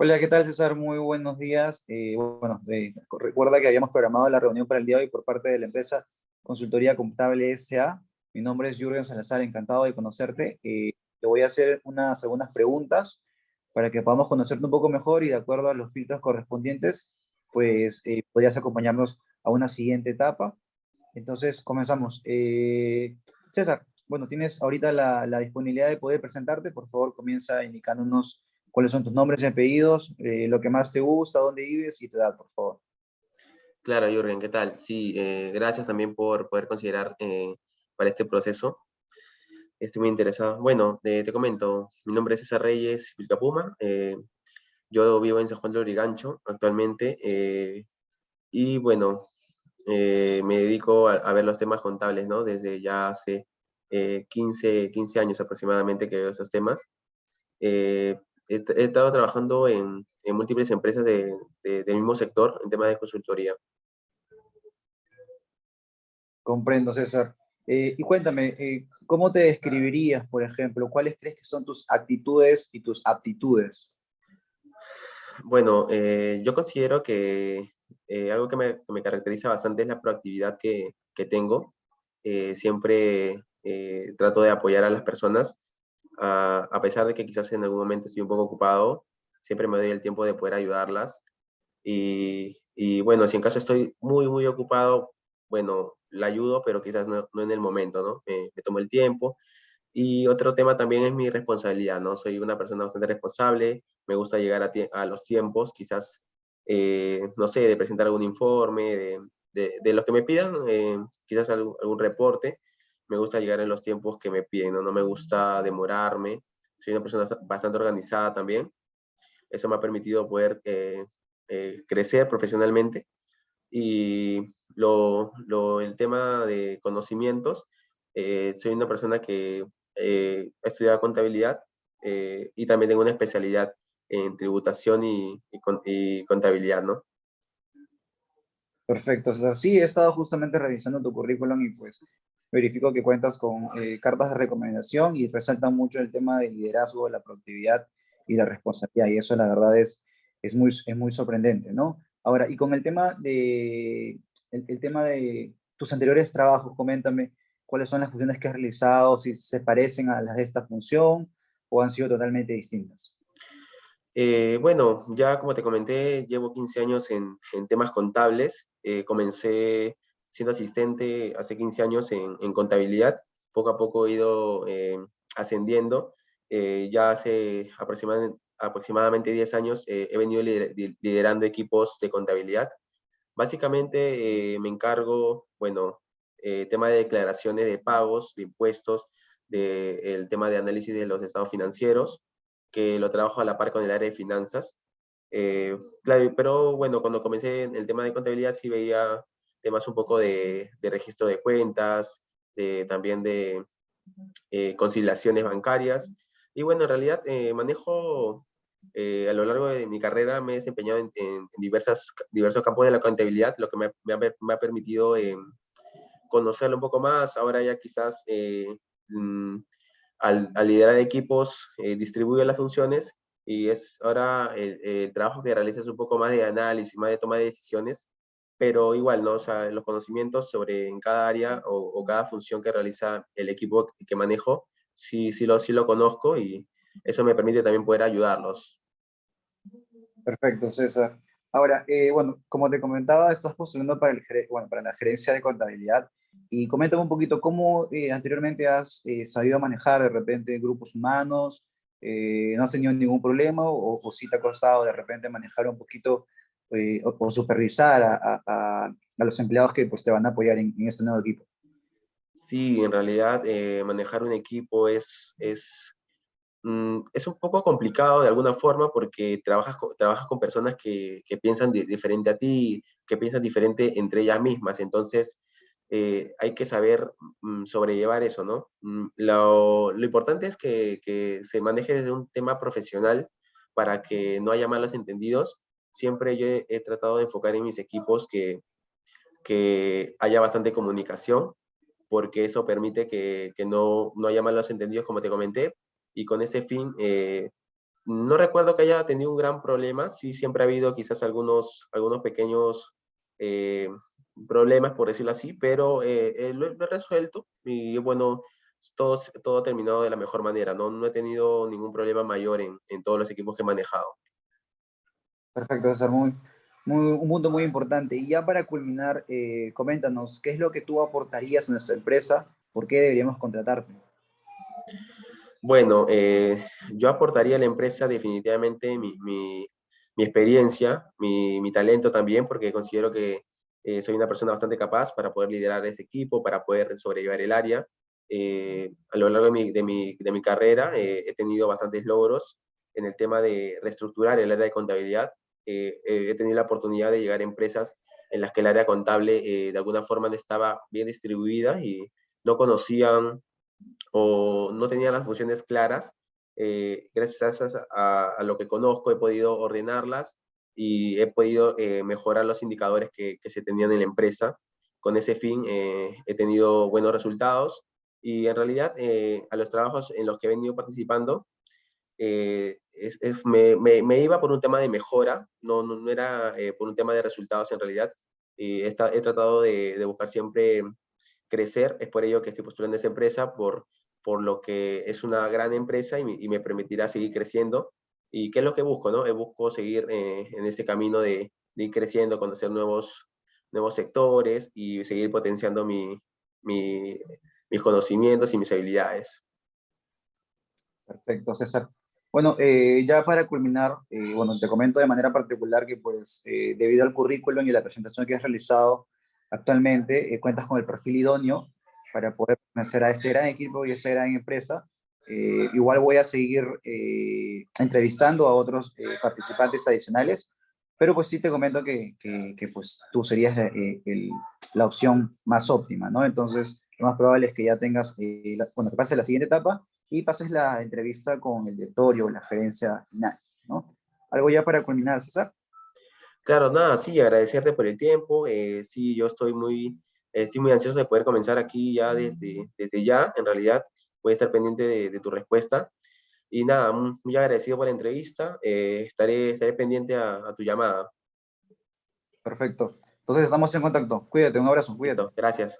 Hola, ¿qué tal César? Muy buenos días. Eh, bueno, eh, recuerda que habíamos programado la reunión para el día de hoy por parte de la empresa Consultoría Contable S.A. Mi nombre es Jürgen Salazar, encantado de conocerte. Eh, te voy a hacer unas algunas preguntas para que podamos conocerte un poco mejor y de acuerdo a los filtros correspondientes, pues podrías acompañarnos a una siguiente etapa. Entonces, comenzamos. César, bueno, tienes ahorita la, la disponibilidad de poder presentarte. Por favor, comienza indicándonos cuáles son tus nombres y apellidos, eh, lo que más te gusta, dónde vives y tu edad, por favor. Claro, Jürgen, ¿qué tal? Sí, eh, gracias también por poder considerar eh, para este proceso. Estoy muy interesado. Bueno, te comento, mi nombre es César Reyes Vilcapuma, yo vivo en San Juan de Lurigancho actualmente, y bueno, me dedico a, ver los temas contables, ¿no? Desde ya hace 15, 15 años aproximadamente que veo esos temas he, estado trabajando en, múltiples empresas del mismo sector en temas de consultoría. Comprendo, César. Eh, y cuéntame, eh, ¿cómo te describirías, por ejemplo? ¿Cuáles crees que son tus actitudes y tus aptitudes? Bueno, eh, yo considero que algo que me, caracteriza bastante es la proactividad que, que tengo. siempre trato de apoyar a las personas a, pesar de que quizás en algún momento estoy un poco ocupado, siempre me doy el tiempo de poder ayudarlas. Y, y bueno, si en caso estoy muy, muy ocupado, bueno, la ayudo, pero quizás no, no en el momento, ¿no? Me, tomo el tiempo. Y otro tema también es mi responsabilidad, ¿no? Soy una persona bastante responsable, me gusta llegar a, a los tiempos, quizás, eh, no sé, de presentar algún informe, de, de, de lo que me pidan, eh, quizás algún, algún, reporte, me gusta llegar en los tiempos que me piden, ¿no? me gusta demorarme, soy una persona bastante organizada también, eso me ha permitido poder eh, eh, crecer profesionalmente y lo, lo, el tema de conocimientos, eh, soy una persona que he estudiado contabilidad y también tengo una especialidad en tributación y, y, contabilidad, ¿no? Perfecto, o sí, he estado justamente revisando tu currículum y pues verifico que cuentas con eh, cartas de recomendación y resaltan mucho el tema del liderazgo, la productividad y la responsabilidad, y eso la verdad es, es, muy, es muy sorprendente, ¿no? Ahora, y con el tema de, el, tema de tus anteriores trabajos, coméntame cuáles son las funciones que has realizado, si se parecen a las de esta función o han sido totalmente distintas. Eh, bueno, ya como te comenté, llevo 15 años en, en temas contables. Eh, comencé siendo asistente hace 15 años en, contabilidad. Poco a poco he ido eh, ascendiendo. Eh, ya hace aproximadamente, aproximadamente 10 años eh, he venido liderando equipos de contabilidad. Básicamente me encargo, bueno, tema de declaraciones de pagos, de impuestos, del tema de análisis de los estados financieros, que lo trabajo a la par con el área de finanzas. claro, pero bueno, cuando comencé en el tema de contabilidad sí veía temas un poco de, registro de cuentas, de, también de eh, conciliaciones bancarias. Y bueno, en realidad eh, manejo, eh, a lo largo de mi carrera me he desempeñado en, diversas, diversos campos de la contabilidad, lo que me, me, ha, permitido conocerlo un poco más. Ahora ya quizás mm, al, liderar equipos distribuyo las funciones y es ahora el, el, trabajo que realiza es un poco más de análisis, más de toma de decisiones pero igual, ¿no? O sea, los conocimientos sobre en cada área o, cada función que realiza el equipo que manejo, sí, sí, lo, sí lo conozco y eso me permite también poder ayudarlos. Perfecto, César. Ahora, eh, bueno, como te comentaba, estás postulando para, el, bueno, para la gerencia de contabilidad y coméntame un poquito cómo eh, anteriormente has eh, sabido manejar de repente grupos humanos, no has tenido ningún problema o, o si te ha costado de repente manejar un poquito eh, o, supervisar a, a, los empleados que pues, te van a apoyar en, este nuevo equipo? Sí, en realidad eh, manejar un equipo es, es, mm, es un poco complicado de alguna forma porque trabajas con, trabajas con personas que, que piensan diferente a ti, que piensan diferente entre ellas mismas, entonces eh, hay que saber mm, sobrellevar eso, ¿no? Mm, lo, lo importante es que, que, se maneje desde un tema profesional para que no haya malos entendidos siempre yo he, tratado de enfocar en mis equipos que, que haya bastante comunicación, porque eso permite que, que no, no, haya malos entendidos, como te comenté, y con ese fin, eh, no recuerdo que haya tenido un gran problema, sí siempre ha habido quizás algunos, algunos pequeños eh, problemas, por decirlo así, pero eh, lo, he resuelto. Y bueno, todo, todo ha terminado de la mejor manera, no, no he tenido ningún problema mayor en, en todos los equipos que he manejado. Perfecto, César, muy, muy, un punto muy importante. Y ya para culminar, eh, coméntanos, ¿qué es lo que tú aportarías a nuestra empresa? ¿Por qué deberíamos contratarte? Bueno, eh, yo aportaría a la empresa definitivamente mi, mi, experiencia, mi, mi, talento también, porque considero que eh, soy una persona bastante capaz para poder liderar este equipo, para poder sobrellevar el área. A lo largo de mi, de mi, de mi carrera he tenido bastantes logros en el tema de reestructurar el área de contabilidad. Eh, he tenido la oportunidad de llegar a empresas en las que el área contable de alguna forma no estaba bien distribuida y no conocían o no tenían las funciones claras. gracias a, a, lo que conozco he podido ordenarlas y he podido mejorar los indicadores que, se tenían en la empresa. Con ese fin he tenido buenos resultados y en realidad, eh, a los trabajos en los que he venido participando, eh, es, es, me, me, me, iba por un tema de mejora, no, no, no era eh, por un tema de resultados en realidad. Y he, tratado de, de, buscar siempre crecer, es por ello que estoy postulando esta empresa, por, por lo que es una gran empresa y, y me permitirá seguir creciendo. ¿Y qué es lo que busco? No? Busco seguir en ese camino de, de, ir creciendo, conocer nuevos, nuevos sectores y seguir potenciando mi, mi, mis conocimientos y mis habilidades. Perfecto, César. Bueno, eh, ya para culminar, eh, bueno, te comento de manera particular que pues eh, debido al currículum y la presentación que has realizado actualmente, eh, cuentas con el perfil idóneo para poder conocer a este gran equipo y a esta gran empresa. Eh, igual voy a seguir entrevistando a otros participantes adicionales, pero pues sí te comento que, que, que pues tú serías el, la opción más óptima, ¿no? Entonces, lo más probable es que ya tengas, eh, la, bueno, que pases la siguiente etapa y pases la entrevista con el directorio la gerencia final, ¿no? ¿Algo ya para culminar, César? Claro, nada, sí, agradecerte por el tiempo, eh, sí, yo estoy muy, estoy muy ansioso de poder comenzar aquí ya desde, desde ya, en realidad, voy a estar pendiente de, de tu respuesta, y nada, muy agradecido por la entrevista, eh, estaré, estaré pendiente a, a, tu llamada. Perfecto, entonces estamos en contacto, cuídate, un abrazo, cuídate. Gracias.